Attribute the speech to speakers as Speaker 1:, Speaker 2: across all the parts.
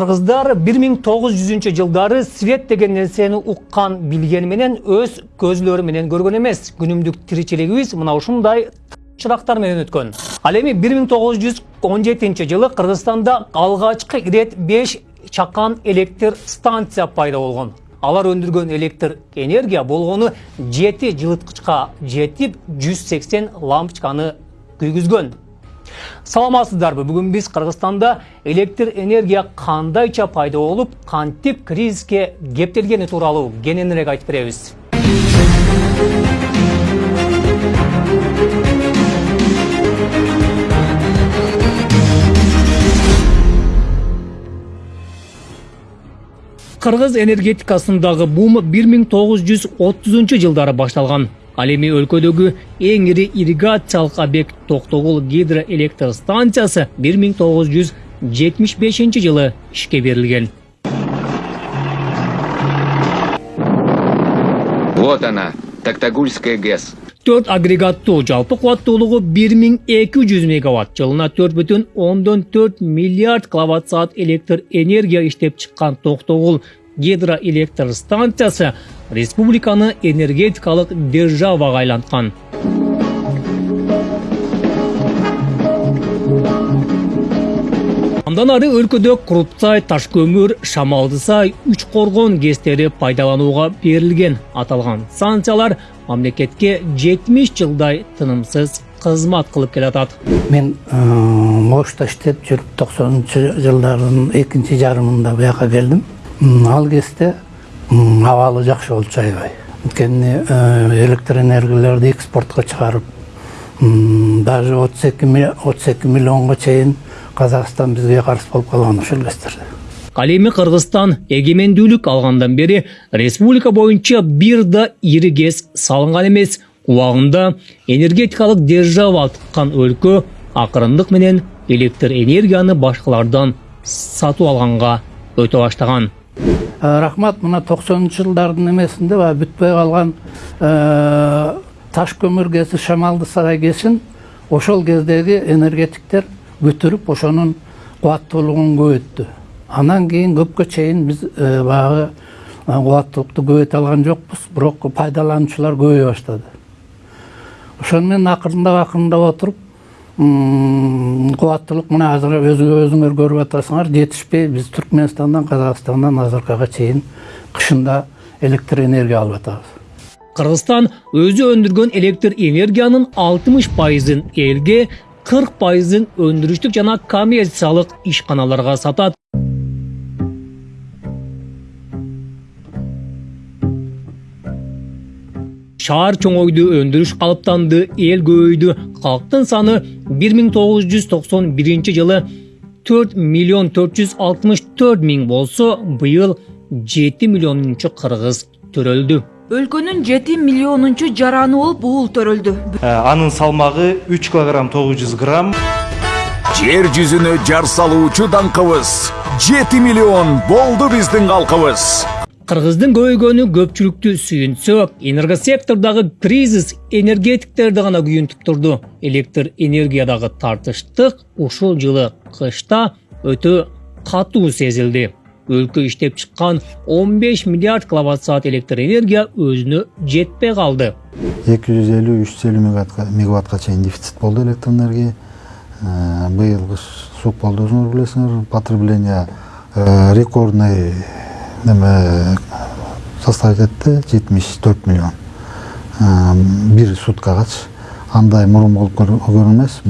Speaker 1: кыргыздар 1900 жылдары свет деген нерсени уккан билгени менен өз көзлөрү менен көргөн эмес күнүмдүк тиричилигибиз мына ушундай чырактар менен өткөн ал эми 1917 жылы кыргызстанда алгачкы ирет 5 чакан электр станция пайда болгон алар өндүргөн электр энергия болгону 7 жылыткычка жетип 180 лампочканы күйгүзгөн саламатсыздарбы? Бүгүн биз кыргызстанда электр энергия кандайча пайда болуп кантип кризиске кептелгени тууралуу кененирээк айтып беребиз кыргыз энергетикасындагы бум бир миң тогуз жүз отузунчу жылдары башталган ал эми өлкөдөгү эң ири ирригациялык объект токтогул гидроэлектр станциясы бир миң тогуз жүз жетимиш бешинчи жылы ишке берилген
Speaker 2: Вот она, Токтагульская ГЭС.
Speaker 1: төрт агрегаттуу жалпы кубаттуулугу бир миң эки жүз мегаватт жылына төрт бүтүн ондон төрт миллиард киловатт саат электр энергия иштеп чыккан токтогул гидроэлектр станциясы республиканы энергетикалык державага айланткан андан ары өлкөдө курупсай таш көмүр шамалды сай үч коргон гэстери пайдаланууга берилген аталган станциялар мамлекетке жетимиш жылдай тынымсыз кызмат кылып келатат
Speaker 3: мен ошто иштеп жүрүп токсонунчу жылдардын экинчи жарымында буяка келдим ал кезде абалы жакшы болчу аябай анткени электр энергиялерди экспортко чыгарып даже отуз эки миллионго чейин казакстан бизге карыз болуп калган ошол кездерде
Speaker 1: ал эми кыргызстан эгемендүүлүк алгандан бери республика боюнча бир да ири гэс салынган эмес убагында энергетикалык держава аткан өлкө акырындык менен электр энергияны башкалардан сатып алганга өтө баштаган
Speaker 3: рахмат мына токсонунчу жылдардын эмесинде баягы бүтпөй калган таш көмүр гэси шамалды сарай гэсин ошол кездеги энергетиктер бүтүрүп ошонун кубаттуулугун көбөйттү анан кийин көпкө чейин биз баягы кубаттуулукту көбөйтө алган жокпуз бирок пайдалануучулар көбөйө баштады. Ошону менен акырындап акырындап отуруп кубаттуулук мына азыр өзүңөр көрүп атасыңар жетишпей биз түркмөнстандан казакстандан азыркыга чейин кышында электр энергия алып атабыз
Speaker 1: кыргызстан өзү өндүргөн электр энергиянын алтымыш пайызын элге кырк пайызын өндүрүштүк жана коммерциялык ишканаларга сатат шаар чоңойду өндүрүш калыптанды эл көбөйдү калктын саны бир миң тогуз жүз токсон биринчи жылы төрт миллион төрт жүз алтымыш төрт миң болсо быйыл жети миллионунчу кыргыз төрөлдү
Speaker 4: өлкөнүн жети миллионунчу жараны болуп уул төрөлдү
Speaker 5: анын салмагы үч килограмм тогуз жүз грамм
Speaker 6: жер жүзүнө жар салуучу даңкыбыз жети миллион болду биздин калкыбыз
Speaker 1: кыргыздын көбөйгөнү көпчүлүктү сүйүнсө энергосектордогу кризис энергетиктерди гана күйүнтүп турду электр энергиядагы тартыштык ушул жылы кышта өтө катуу сезилди өлкө иштеп чыккан он беш миллиард киловатт саат электр энергия өзүнө жетпей калды
Speaker 7: эки жүз элүү үч жүз элүү мегаваттка чейин дефицит болду электр энергия быйыл кыш суук болду өзүңөр билесиңер потребление рекордный неме составить этти жетимиш төрт миллион бир суткагачы андай мурун болуп көргөн эмес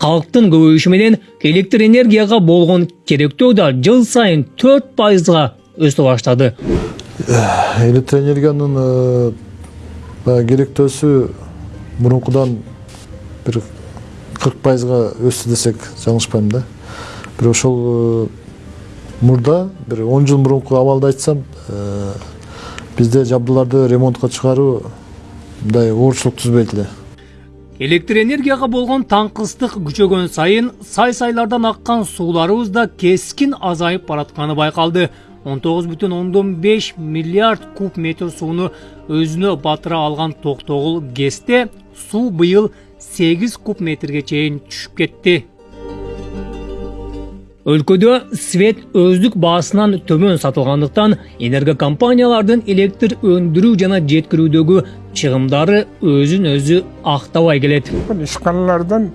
Speaker 1: калктын көбөйүшү менен электр энергияга болгон керектөө да жыл сайын төрт пайызга өсө баштады
Speaker 8: электр энергиянын баягы керектөөсү мурункудан бир кырк пайызга өстү десек жаңылышпайм да бирок ошол мурда бир он жыл мурунку абалды айтсам бизде жабдууларды ремонтко чыгаруу мындай оорчулук түзбөйт эле.
Speaker 1: Электр энергияга болгон таңкыстык күчөгөн сайын сай сайлардан аккан сууларыбыз да кескин азайып баратканы байкалды. Он тогуз ондон беш миллиард куб метр сууну өзүнө батыра алган токтогул гэсте суу быйыл сегиз куб метрге чейин түшүп кетти. Өлкөдө свет өздүк баасынан төмөн сатылгандыктан энергокомпаниялардын электр өндүрүү жана жеткирүүдөгү чыгымдары өзүн өзү актабай келет
Speaker 9: ишканалардан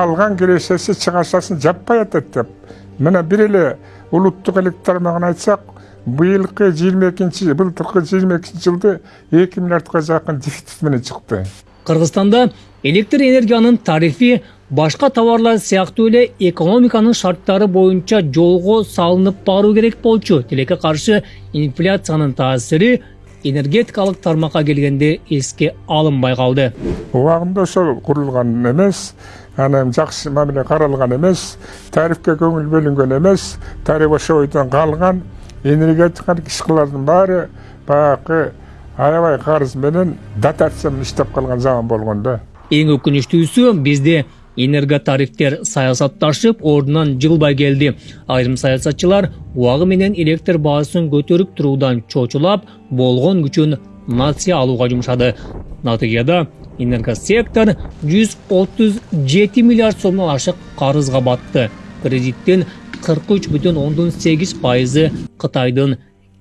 Speaker 9: алган кирешеси чыгашасын жаппай атат деп мына бир эле улуттук электр тармагын айтсак быйылкы жыйырма экинчи былтыркы жыйырма экинчи жылды эки миллиардка жакын дефицит менен чыкты
Speaker 1: кыргызстанда электр энергиянын тарифи башка товарлар сыяктуу эле экономиканын шарттары боюнча жолго салынып баруу керек болчу. Тилекке каршы инфляциянын таасири энергетикалык тармакка келгенде эске алынбай калды.
Speaker 9: Убагында ошол курулган эмес анан жакшы мамиле каралган эмес тарифке көңүл бөлүнгөн эмес тариф ошол бойдон калган энергетикалык ишкалардын баары баягы аябай карыз менен дотация менен иштеп калган заман болгон да.
Speaker 1: Эң өкүнүчтүүсү бизде энерготарифтер саясатташып ордунан жылбай келди айрым саясатчылар убагы менен электр баасын көтөрүп туруудан чочулап болгон күчүн нация алууга жумшады натыйжада энергосектор жүз отуз жети миллиард сомдон ашык карызга батты. Кредиттин кырк үч бүтүн ондон сегиз пайызы кытайдын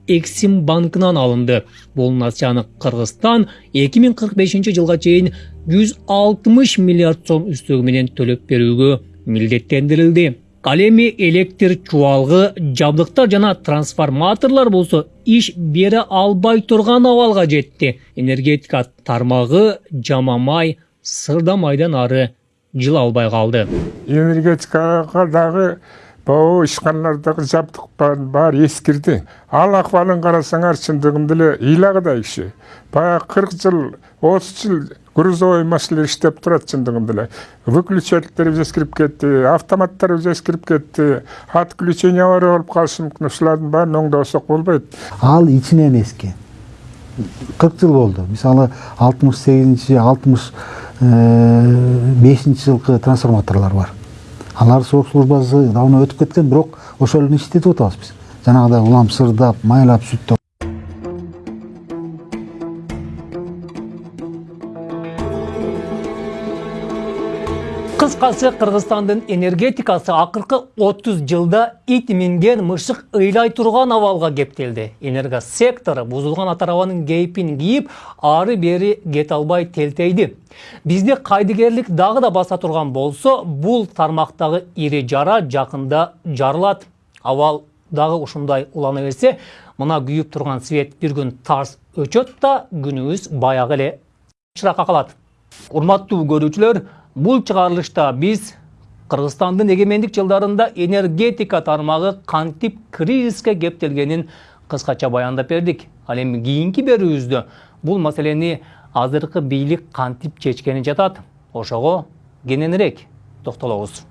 Speaker 1: эксим банкынан алынды. Бул нацияны кыргызстан эки миң кырк бешинчи жылга чейин жүз алтымыш миллиард сом үстөгү менен төлөп берүүгө милдеттендирилди ал эми электр чубалгы жабдыктар жана трансформаторлор болсо иш бере албай турган абалга жетти энергетика тармагы жамамай сырдамайдан ары жыла албай калды
Speaker 9: энергетикага дагы могу ишканалардагы жабдык баары эскирди ал акыбалын карасаңар чындыгында эле ыйлагыдай иши баягы кырк жыл отуз жыл грузовой машиналар иштеп турат чындыгында эле выключательдерибиз эскирип кетти автоматтарыбыз эскирип кетти отключение авария болуп калышы мүмкүн ушулардын баарын оңдобосок болбойт
Speaker 7: ал ичинен эски кырк жыл болду. Мисалы алтымыш сегизинчи алтымыш бешинчи жылкы трансформаторлор бар. Алар срок службасы давно өтүп кеткен бирок ошол эле иштетип атабыз биз. Жанагыдай улам сырдап майлап сүттөп
Speaker 1: кыргызстандын энергетикасы акыркы отуз жылда ит минген мышык ыйлай турган абалга кептелди энергосектор бузулган ат арабанын кейпин кийип ары бери кете албай телтейди бизде кайдыгерлик дагы да баса турган болсо бул тармактагы ири жара жакында жарылат абал дагы ушундай улана берсе мына күйүп турган свет бир күн тарс өчөт да күнүбүз баягы эле чыракка калат урматтуу көрүүчүлөр бул чыгарылышта биз кыргызстандын эгемендик жылдарында энергетика тармагы кантип кризиске кептелгенин кыскача баяндап бердик ал эми кийинки берүүбүздө бул маселени азыркы бийлик кантип чечкени жатат ошого кененирээк токтолобуз